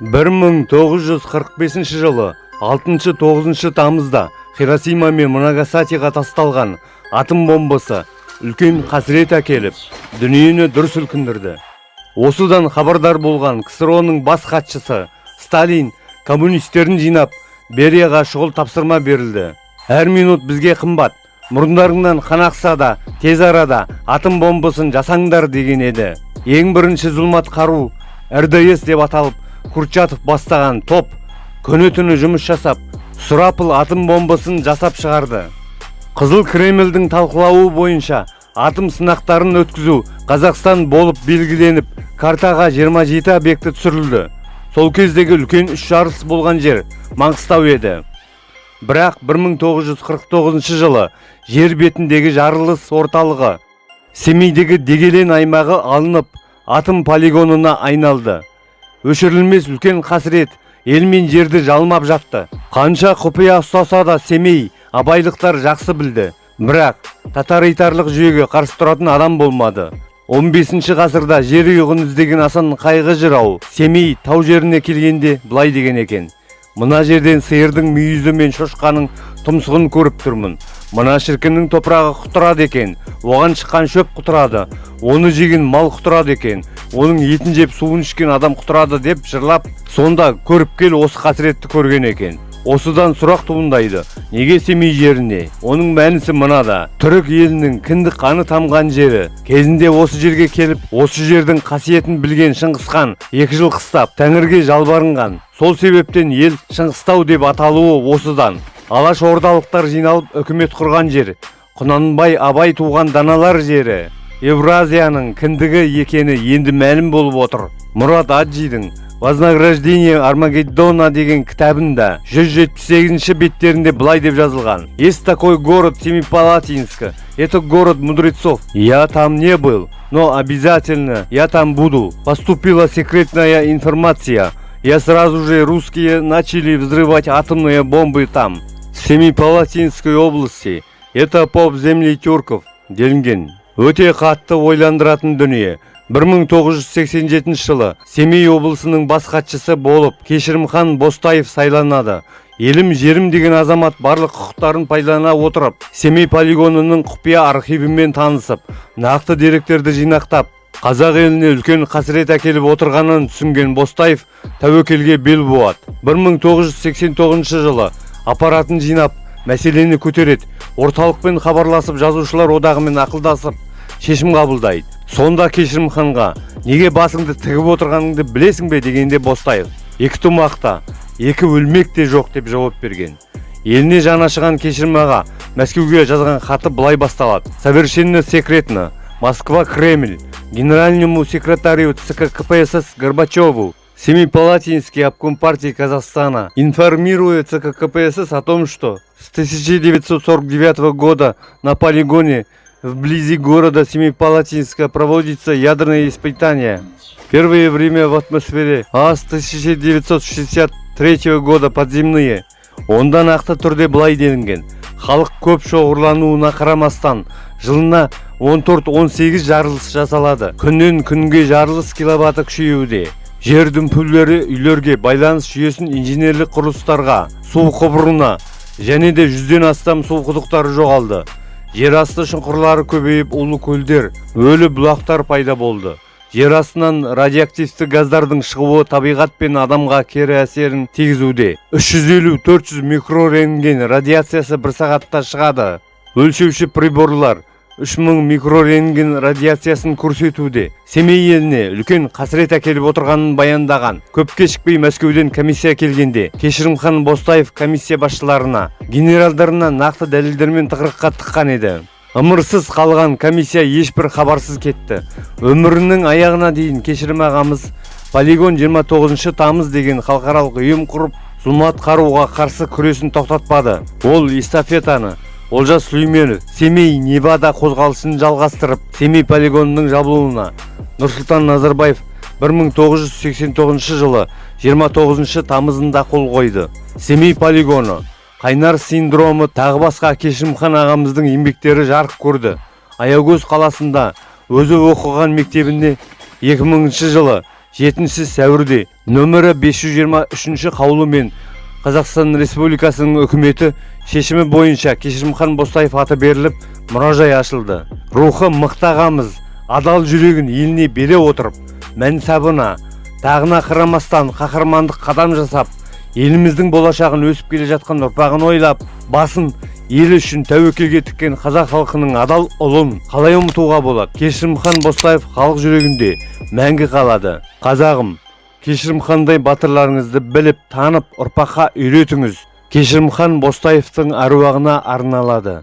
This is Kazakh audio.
1945 жылы 6-9 тамызда хиросима мен нагасакиға тасталған атом бомбасы үлкен қасірет әкеліп дүниені дүр сілкіндірді. Осыдан хабардар болған ксро-ның бас хатшысы сталин коммунистерін жинап берияға шұғыл тапсырма берілді. Әр минут бізге қымбат мұрындарыңнан қан ақса да тез арада атом бомбасын жасаңдар деген еді. Ең бірінші зұлмат қару рдс деп аталып курчатов бастаған топ күні түні жұмыс жасап сұрапыл атом бомбасын жасап шығарды. Қызыл кремльдің талқылауы бойынша атом сынақтарын өткізу қазақстан болып белгіленіп картаға 27 объекті түсірілді. Сол кездегі үлкен үш жарылыс болған жер маңғыстау еді. Бірақ 1949 жылы жер бетіндегі жарылыс орталығы семейдегі дегелен аймағы алынып атом полигонына айналды. Өшірілмес үлкен қасірет ел мен жерді жалмап жатты. Қанша құпия ұстаса да семей абайлықтар жақсы білді. Бірақ татар-итарлық жүйеге қарсы тұратын адам болмады. 15 ғасырда жер ұйығын іздеген асан қайғы жырау семей тау жеріне келгенде былай деген екен. Мына жерден сиырдың мүйізі мен шошқаның тұмсығын көріп тұрмын. Мына шіркіннің топырағы құтырады екен. Оған шыққан шөп құтырады. Оны жеген мал құтырады екен. Оның етін жеп суын ішкен адам құтырады деп жырлап сонда көріп кел осы қасіретті көрген екен. Осыдан сұрақ туындайды неге семей жеріне? Оның мәнісі мынада. Түрік елінің кіндік қаны тамған жері. Кезінде осы жерге келіп осы жердің қасиетін білген шыңғысхан екі жыл қыстап тәңірге жалбарынған. Сол себептен ел шыңғыстау деп аталуы осыдан. Алаш ордалықтар жиналып үкімет құрған жер. Құнанбай абай туған даналар жері. евразияның кіндігі екені енді мәлім болып отыр мұрат аджидің вознаграждение армагеддона деген кітабында 178 беттерінде былай деп жазылған есть такой город семипалатинск это город мудрецов я там не был но обязательно я там буду поступила секретная информация я сразу же русские начали взрывать атомные бомбы там в семипалатинской области это поп земли тюрков делінген өте қатты ойландыратын дүние. 1987 жылы семей облысының бас хатшысы болып кешірімхан бостаев сайланады. Елім жерім деген азамат барлық құқықтарын пайдалана отырып семей полигонының құпия архивімен танысып нақты деректерді жинақтап қазақ еліне үлкен қасірет әкеліп отырғанын түсінген бостаев тәуекелге бел буады. 1989 жылы аппаратын жинап мәселені көтереді. Орталықпен хабарласып жазушылар одағымен ақылдасып шешім қабылдайды. Сонда кешірімханға неге басыңды тігіп отырғаныңды білесің бе дегенде бостаев екі тумақта екі өлмек те жоқ деп жауап берген. Еліне жаны ашыған кешірім аға мәскеуге жазған хаты былай басталады. Совершенно секретно. Москва кремль. Генеральному секретарю цк кпсс горбачеву. Семипалатинский обком партии Казахстана информирует ЦК КПСС о том, что с 1949 года на полигоне вблизи города Семипалатинска проводится ядерные испытания. Первое время в атмосфере, а с 1963 года подземные. Онда нақты түрде былай делінген халық көп шоғырлануына қарамастан жылына 14-18 жарылыс жасалады күннен күнге жарылыс киловатты күшеюде жер дүмпулері үйлерге байланыс жүйесін инженерлік құрылыстарға су құбырына және де жүзден астам су құдықтары жоғалды жер асты шұңқырлары көбейіп улы көлдер өлі бұлақтар пайда болды. Жер астынан радиоактивті газдардың шығуы табиғат пен адамға кері әсерін тигізуде. 350-400 микрорентген радиациясы бір сағатта шығады. Өлшеуші приборлар 3000 микрорентген радиациясын көрсетуде. Семей еліне үлкен қасірет әкеліп отырғанын баяндаған көп кешікпей мәскеуден комиссия келгенде кешірімхан бостаев комиссия басшыларына генералдарына нақты дәлелдермен тығырыққа тыққан еді. Ымырсыз қалған комиссия ешбір хабарсыз кетті. Өмірінің аяғына дейін кешірім ағамыз полигон 29 тамыз деген халықаралық ұйым құрып зұлмат қаруға қарсы күресін тоқтатпады. Ол эстафетаны олжас сүлейменов семей невада қозғалысын жалғастырып семей полигонының жабылуына нұрсұлтан назарбаев 1989 жылы 29 тамызында қол қойды. Семей полигоны қайнар синдромы тағы басқа кешімхан ағамыздың еңбектері жарық көрді. Аягөз қаласында өзі оқыған мектебінде 2000 жылы 7 сәуірде нөмірі 523 қаулымен қазақстан республикасының үкіметі шешімі бойынша кешірімхан бостаев аты беріліп мұражай ашылды. Рухы мықты ағамыз адал жүрегін еліне бере отырып мәнсабына тағына қарамастан қаһармандық қадам жасап еліміздің болашағын өсіп келе жатқан ұрпағын ойлап басын ел үшін тәуекелге тіккен қазақ халқының адал ұлын қалай ұмытуға болады? Кешірімхан бостаев халық жүрегінде мәңгі қалады. Қазағым кешірімхандай батырларыңызды біліп танып ұрпаққа үйретіңіз. Кешірімхан бостаевтың әруағына арналады.